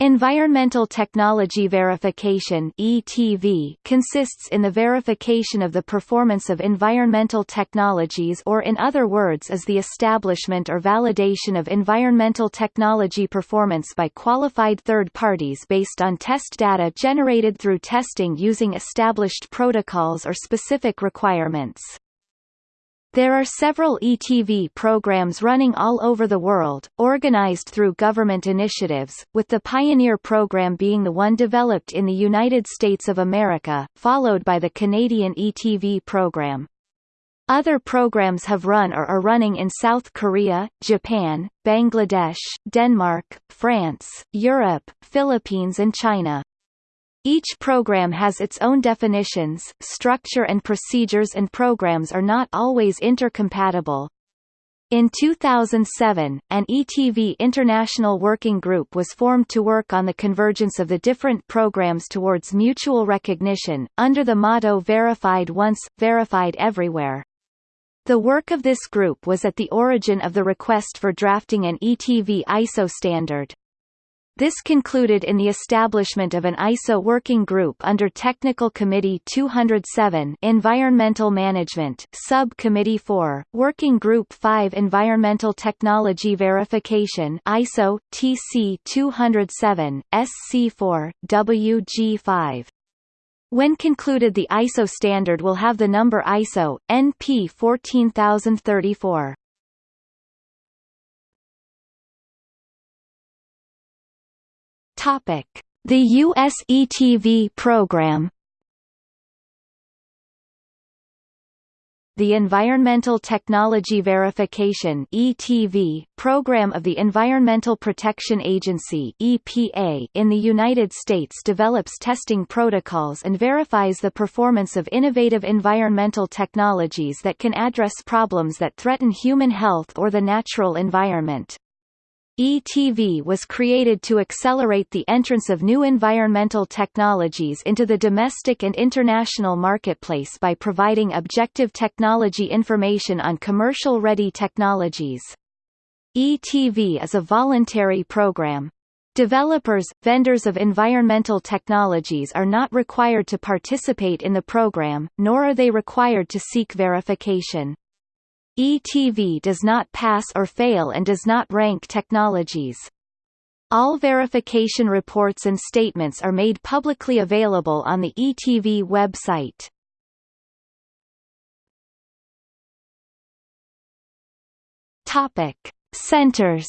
Environmental Technology Verification (ETV) consists in the verification of the performance of environmental technologies or in other words is the establishment or validation of environmental technology performance by qualified third parties based on test data generated through testing using established protocols or specific requirements. There are several ETV programs running all over the world, organized through government initiatives, with the Pioneer program being the one developed in the United States of America, followed by the Canadian ETV program. Other programs have run or are running in South Korea, Japan, Bangladesh, Denmark, France, Europe, Philippines and China. Each program has its own definitions, structure and procedures and programs are not always intercompatible. In 2007, an ETV International Working Group was formed to work on the convergence of the different programs towards mutual recognition, under the motto Verified Once, Verified Everywhere. The work of this group was at the origin of the request for drafting an ETV ISO standard. This concluded in the establishment of an ISO working group under Technical Committee 207 Environmental Management, Subcommittee 4, Working Group 5 Environmental Technology Verification ISO, TC 207, SC4, WG5. When concluded the ISO standard will have the number ISO, NP 14034. Topic: The US ETV program. The Environmental Technology Verification (ETV) program of the Environmental Protection Agency (EPA) in the United States develops testing protocols and verifies the performance of innovative environmental technologies that can address problems that threaten human health or the natural environment. ETV was created to accelerate the entrance of new environmental technologies into the domestic and international marketplace by providing objective technology information on commercial-ready technologies. ETV is a voluntary program. Developers, vendors of environmental technologies are not required to participate in the program, nor are they required to seek verification. ETV does not pass or fail and does not rank technologies. All verification reports and statements are made publicly available on the ETV website. Topic: Centers.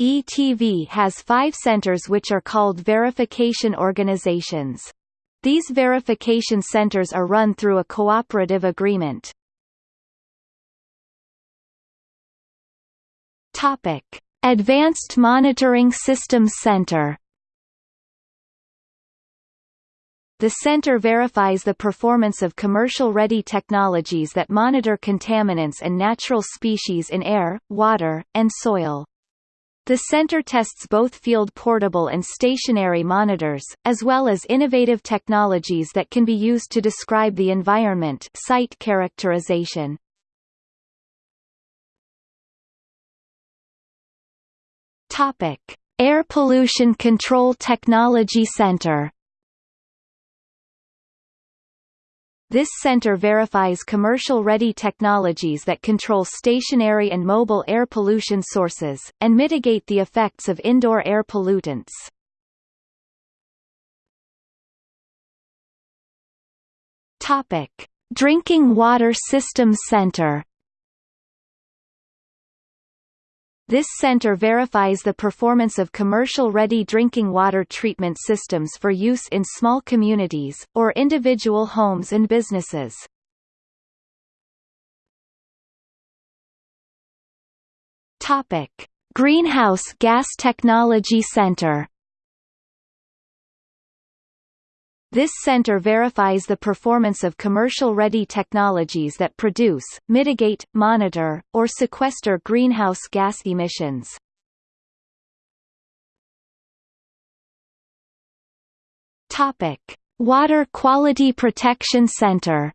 ETV has five centers which are called verification organizations. These verification centers are run through a cooperative agreement. Topic: Advanced Monitoring Systems Center. The center verifies the performance of commercial-ready technologies that monitor contaminants and natural species in air, water, and soil. The center tests both field portable and stationary monitors, as well as innovative technologies that can be used to describe the environment site characterization. Topic. Air Pollution Control Technology Center This center verifies commercial-ready technologies that control stationary and mobile air pollution sources, and mitigate the effects of indoor air pollutants. Drinking Water Systems Center This center verifies the performance of commercial-ready drinking water treatment systems for use in small communities, or individual homes and businesses. Topic. Greenhouse Gas Technology Center This center verifies the performance of commercial-ready technologies that produce, mitigate, monitor, or sequester greenhouse gas emissions. Topic: Water Quality Protection Center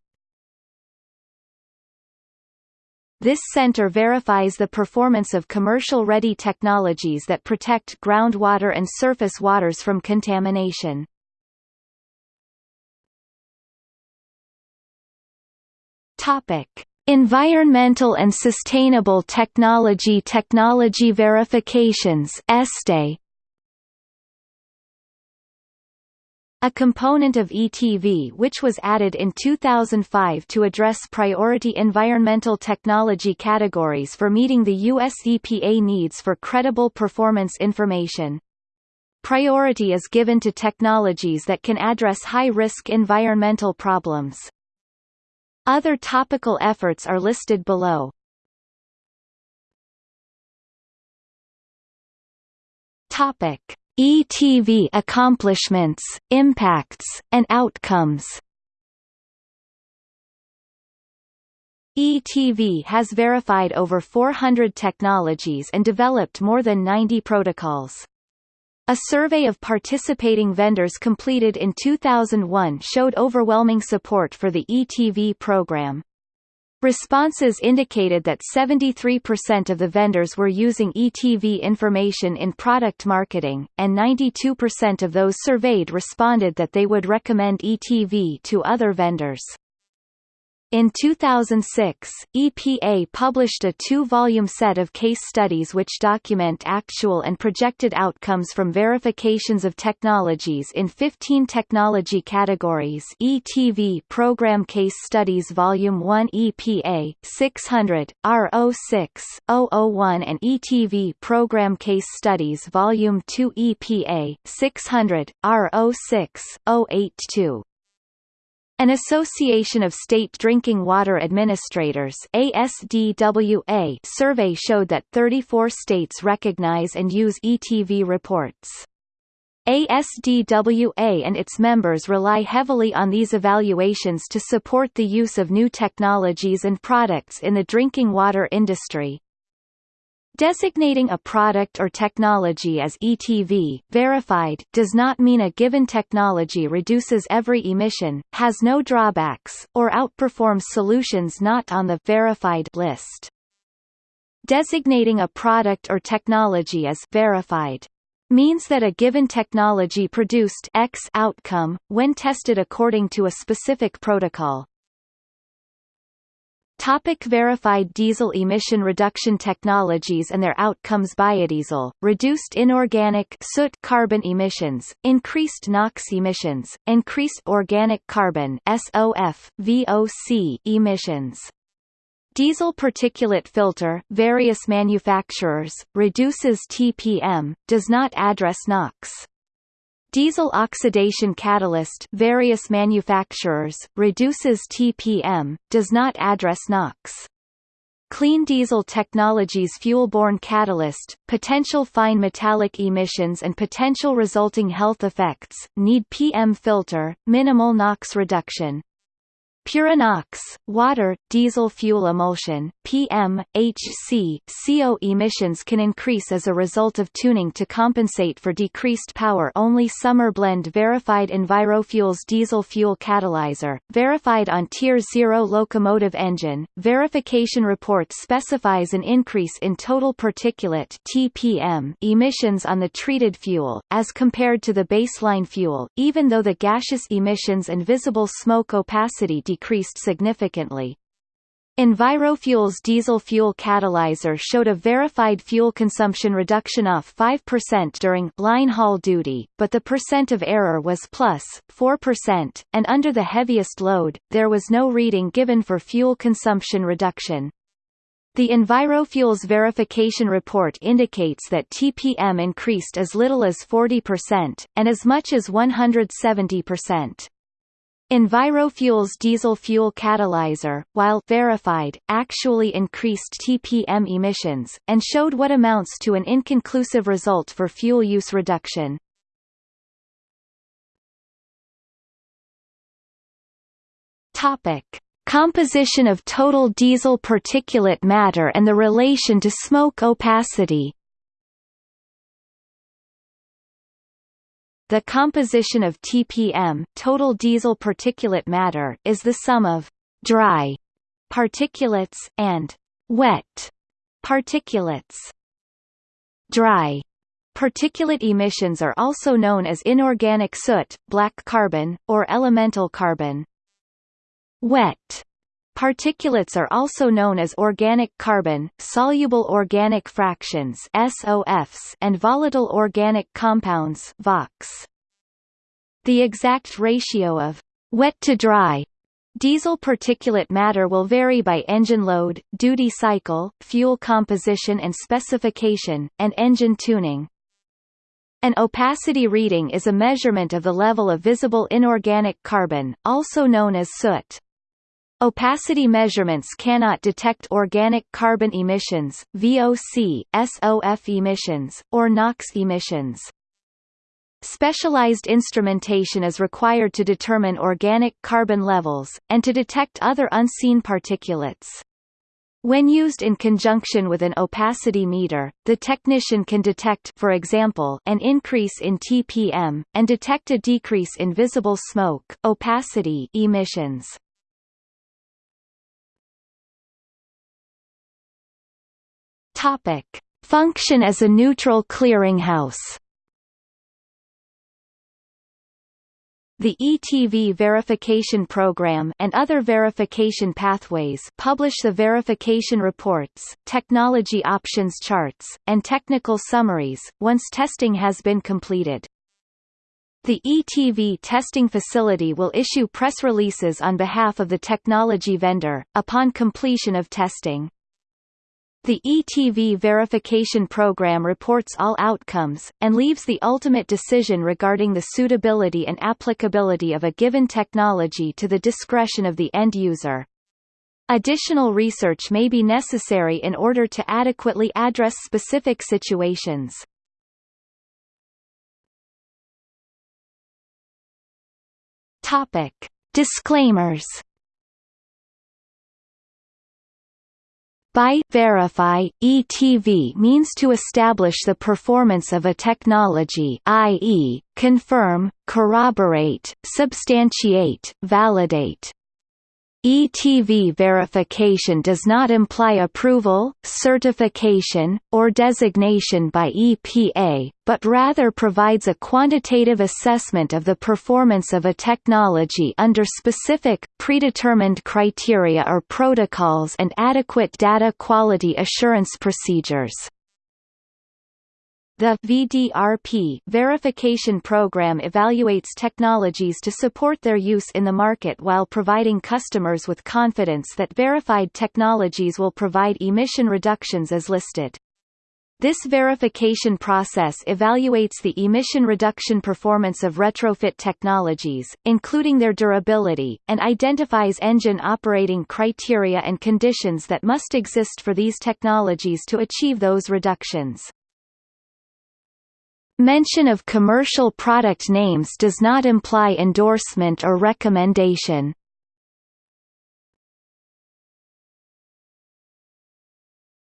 This center verifies the performance of commercial-ready technologies that protect groundwater and surface waters from contamination. Topic: Environmental and Sustainable Technology Technology Verifications (ESTE). A component of ETV which was added in 2005 to address priority environmental technology categories for meeting the US EPA needs for credible performance information. Priority is given to technologies that can address high-risk environmental problems. Other topical efforts are listed below. Topic: ETV accomplishments, impacts, and outcomes. ETV has verified over 400 technologies and developed more than 90 protocols. A survey of participating vendors completed in 2001 showed overwhelming support for the ETV program. Responses indicated that 73% of the vendors were using ETV information in product marketing, and 92% of those surveyed responded that they would recommend ETV to other vendors. In 2006, EPA published a two-volume set of case studies which document actual and projected outcomes from verifications of technologies in 15 technology categories ETV Program Case Studies Volume 1 EPA 600, R06, 001 and ETV Program Case Studies Volume 2 EPA 600, R06, 082. An Association of State Drinking Water Administrators ASDWA survey showed that 34 states recognize and use ETV reports. ASDWA and its members rely heavily on these evaluations to support the use of new technologies and products in the drinking water industry. Designating a product or technology as ETV verified does not mean a given technology reduces every emission, has no drawbacks, or outperforms solutions not on the verified list. Designating a product or technology as verified means that a given technology produced X outcome, when tested according to a specific protocol. Topic verified diesel emission reduction technologies and their outcomes Biodiesel, reduced inorganic soot carbon emissions, increased NOx emissions, increased organic carbon SOF, VOC emissions. Diesel particulate filter various manufacturers, reduces TPM, does not address NOx. Diesel oxidation catalyst various manufacturers, reduces TPM, does not address NOx. Clean diesel technologies fuel-borne catalyst, potential fine metallic emissions and potential resulting health effects, need PM filter, minimal NOx reduction, Purinox, water, diesel fuel emulsion, PM, HC, CO emissions can increase as a result of tuning to compensate for decreased power only summer blend verified EnviroFuels diesel fuel catalyzer, verified on Tier 0 locomotive engine. Verification report specifies an increase in total particulate TPM emissions on the treated fuel, as compared to the baseline fuel, even though the gaseous emissions and visible smoke opacity decreased significantly. EnviroFuels diesel fuel catalyzer showed a verified fuel consumption reduction of 5% during line haul duty, but the percent of error was plus 4%, and under the heaviest load, there was no reading given for fuel consumption reduction. The EnviroFuels verification report indicates that TPM increased as little as 40%, and as much as 170%. EnviroFuels diesel fuel catalyzer, while verified, actually increased TPM emissions, and showed what amounts to an inconclusive result for fuel use reduction. Topic. Composition of total diesel particulate matter and the relation to smoke opacity The composition of TPM total diesel particulate matter is the sum of dry particulates and wet particulates. Dry particulate emissions are also known as inorganic soot, black carbon, or elemental carbon. Wet Particulates are also known as organic carbon, soluble organic fractions SOFs, and volatile organic compounds VOCs. The exact ratio of wet to dry diesel particulate matter will vary by engine load, duty cycle, fuel composition and specification, and engine tuning. An opacity reading is a measurement of the level of visible inorganic carbon, also known as soot. Opacity measurements cannot detect organic carbon emissions, VOC, SOF emissions, or NOx emissions. Specialized instrumentation is required to determine organic carbon levels, and to detect other unseen particulates. When used in conjunction with an opacity meter, the technician can detect for example, an increase in TPM, and detect a decrease in visible smoke opacity emissions. Topic. Function as a neutral clearinghouse The ETV verification program and other verification pathways publish the verification reports, technology options charts, and technical summaries, once testing has been completed. The ETV testing facility will issue press releases on behalf of the technology vendor, upon completion of testing. The ETV verification program reports all outcomes, and leaves the ultimate decision regarding the suitability and applicability of a given technology to the discretion of the end user. Additional research may be necessary in order to adequately address specific situations. Topic. Disclaimers By verify, ETV means to establish the performance of a technology i.e., confirm, corroborate, substantiate, validate. ETV verification does not imply approval, certification, or designation by EPA, but rather provides a quantitative assessment of the performance of a technology under specific, predetermined criteria or protocols and adequate data quality assurance procedures. The VDRP verification program evaluates technologies to support their use in the market while providing customers with confidence that verified technologies will provide emission reductions as listed. This verification process evaluates the emission reduction performance of retrofit technologies, including their durability, and identifies engine operating criteria and conditions that must exist for these technologies to achieve those reductions. Mention of commercial product names does not imply endorsement or recommendation.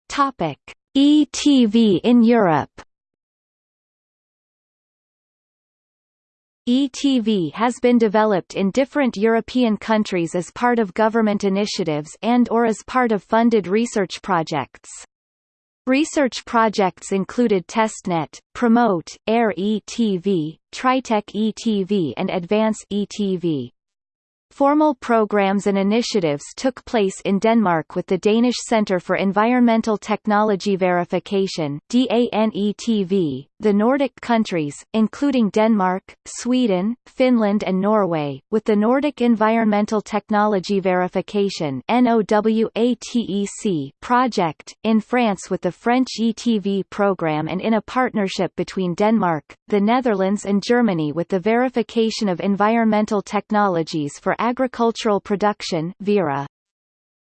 Topic: ETV in Europe. ETV has been developed in different European countries as part of government initiatives and or as part of funded research projects. Research projects included TestNet, Promote, Air ETV, Tritech ETV and Advance ETV. Formal programs and initiatives took place in Denmark with the Danish Centre for Environmental Technology Verification the Nordic countries, including Denmark, Sweden, Finland and Norway, with the Nordic Environmental Technology Verification project, in France with the French ETV program and in a partnership between Denmark, the Netherlands and Germany with the Verification of Environmental Technologies for Agricultural Production VERA.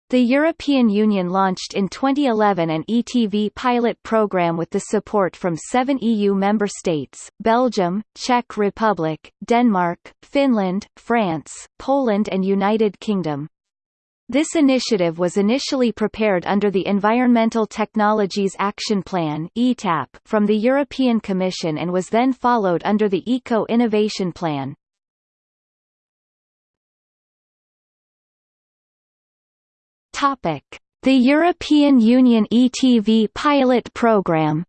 The European Union launched in 2011 an ETV pilot program with the support from seven EU member states, Belgium, Czech Republic, Denmark, Finland, France, Poland and United Kingdom. This initiative was initially prepared under the Environmental Technologies Action Plan from the European Commission and was then followed under the Eco-Innovation Plan. Topic: The European Union ETV pilot program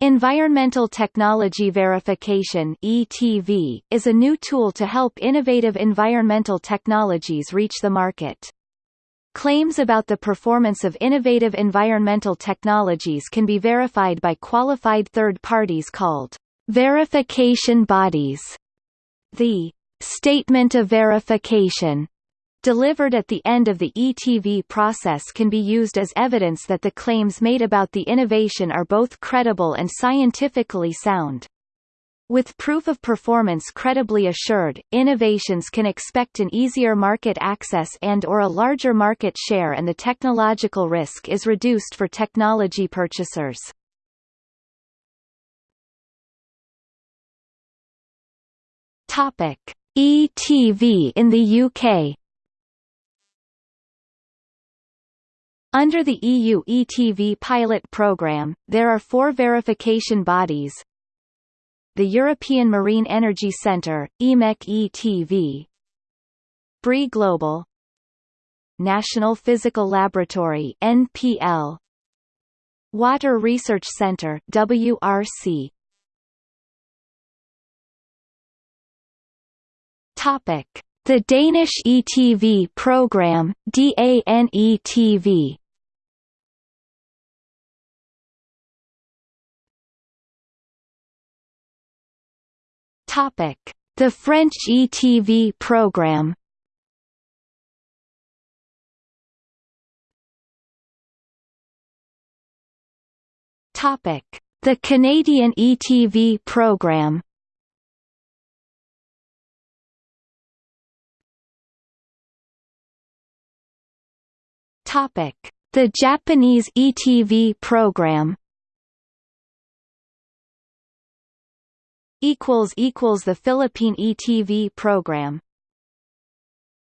Environmental Technology Verification ETV, is a new tool to help innovative environmental technologies reach the market. Claims about the performance of innovative environmental technologies can be verified by qualified third parties called verification bodies. The Statement of Verification delivered at the end of the ETV process can be used as evidence that the claims made about the innovation are both credible and scientifically sound. With proof of performance credibly assured, innovations can expect an easier market access and or a larger market share and the technological risk is reduced for technology purchasers. Topic: ETV in the UK Under the EU ETV pilot programme, there are four verification bodies. The European Marine Energy Centre, EMEC ETV BRE Global. National Physical Laboratory NPL Water Research Centre WRC Topic The Danish ETV program DANETV Topic: The French ETV program. Topic: The Canadian ETV program. Topic: The Japanese ETV program. equals equals the Philippine ETV program